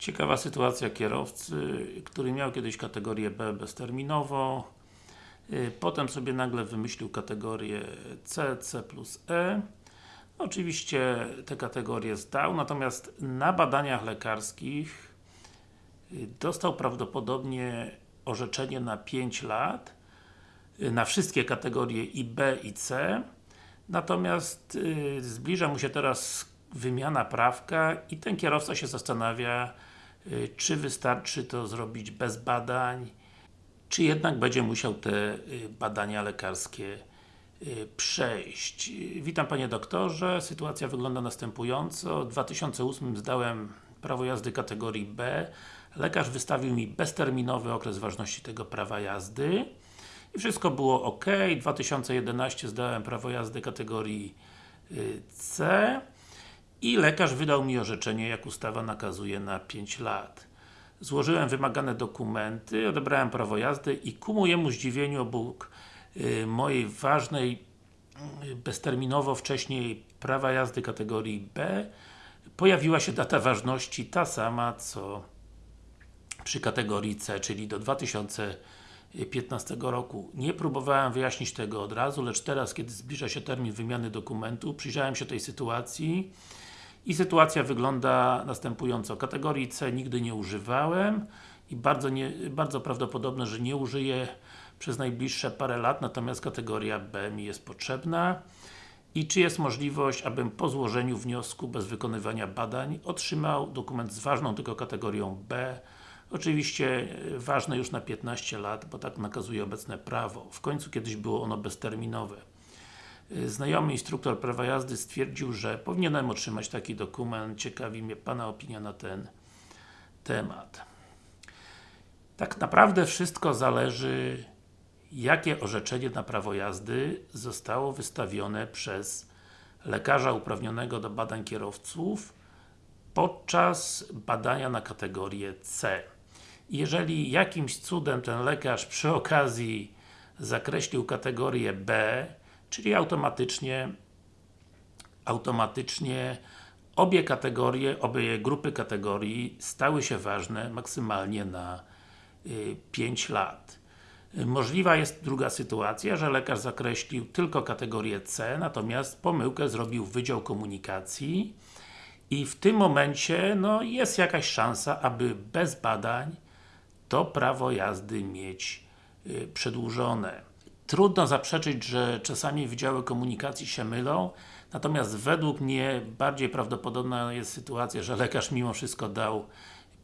Ciekawa sytuacja kierowcy, który miał kiedyś kategorię B bezterminowo y, Potem sobie nagle wymyślił kategorię C, C plus E. Oczywiście te kategorie zdał, natomiast na badaniach lekarskich y, dostał prawdopodobnie orzeczenie na 5 lat y, na wszystkie kategorie i B i C. Natomiast zbliża mu się teraz wymiana prawka i ten kierowca się zastanawia czy wystarczy to zrobić bez badań, czy jednak będzie musiał te y, badania lekarskie y, przejść. Witam Panie Doktorze, sytuacja wygląda następująco. W 2008 zdałem prawo jazdy kategorii B. Lekarz wystawił mi bezterminowy okres ważności tego prawa jazdy i wszystko było ok. W 2011 zdałem prawo jazdy kategorii C i lekarz wydał mi orzeczenie, jak ustawa nakazuje na 5 lat. Złożyłem wymagane dokumenty, odebrałem prawo jazdy i ku mojemu zdziwieniu obok y, mojej ważnej y, bezterminowo wcześniej prawa jazdy kategorii B pojawiła się data ważności ta sama, co przy kategorii C, czyli do 2015 roku. Nie próbowałem wyjaśnić tego od razu, lecz teraz, kiedy zbliża się termin wymiany dokumentu, przyjrzałem się tej sytuacji i sytuacja wygląda następująco. Kategorii C nigdy nie używałem i bardzo, nie, bardzo prawdopodobne, że nie użyję przez najbliższe parę lat, natomiast kategoria B mi jest potrzebna. I czy jest możliwość, abym po złożeniu wniosku bez wykonywania badań otrzymał dokument z ważną tylko kategorią B Oczywiście e, ważne już na 15 lat, bo tak nakazuje obecne prawo. W końcu kiedyś było ono bezterminowe. Znajomy instruktor prawa jazdy stwierdził, że powinienem otrzymać taki dokument. Ciekawi mnie Pana opinia na ten temat. Tak naprawdę wszystko zależy jakie orzeczenie na prawo jazdy zostało wystawione przez lekarza uprawnionego do badań kierowców podczas badania na kategorię C. Jeżeli jakimś cudem ten lekarz przy okazji zakreślił kategorię B czyli automatycznie automatycznie obie kategorie, obie grupy kategorii stały się ważne maksymalnie na y, 5 lat. Możliwa jest druga sytuacja, że lekarz zakreślił tylko kategorię C, natomiast pomyłkę zrobił Wydział Komunikacji i w tym momencie no, jest jakaś szansa, aby bez badań to prawo jazdy mieć y, przedłużone. Trudno zaprzeczyć, że czasami Wydziały Komunikacji się mylą, natomiast według mnie bardziej prawdopodobna jest sytuacja, że lekarz mimo wszystko dał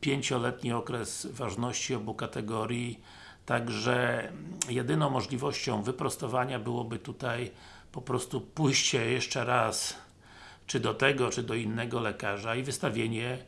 pięcioletni okres ważności obu kategorii, także jedyną możliwością wyprostowania byłoby tutaj po prostu pójście jeszcze raz czy do tego, czy do innego lekarza i wystawienie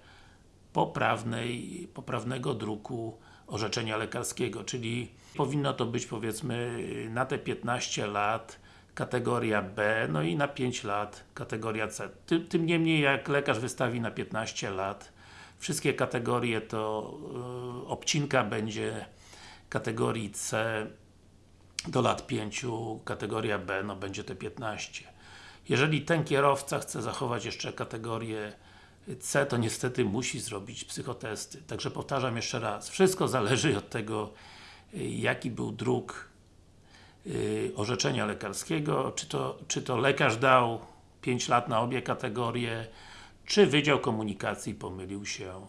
poprawnej, poprawnego druku orzeczenia lekarskiego, czyli powinno to być powiedzmy na te 15 lat kategoria B, no i na 5 lat kategoria C. Tym, tym niemniej jak lekarz wystawi na 15 lat wszystkie kategorie, to yy, obcinka będzie kategorii C do lat 5, kategoria B, no będzie te 15. Jeżeli ten kierowca chce zachować jeszcze kategorię C, to niestety musi zrobić psychotesty. Także powtarzam jeszcze raz, wszystko zależy od tego, jaki był druk yy, orzeczenia lekarskiego, czy to, czy to lekarz dał 5 lat na obie kategorie, czy Wydział Komunikacji pomylił się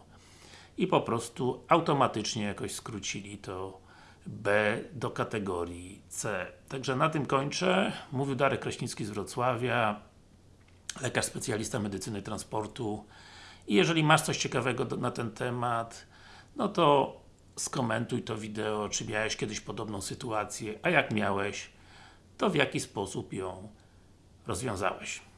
i po prostu automatycznie jakoś skrócili to B do kategorii C. Także na tym kończę. Mówił Darek Kraśnicki z Wrocławia, lekarz specjalista medycyny transportu. I jeżeli masz coś ciekawego na ten temat, no to skomentuj to wideo, czy miałeś kiedyś podobną sytuację, a jak miałeś, to w jaki sposób ją rozwiązałeś.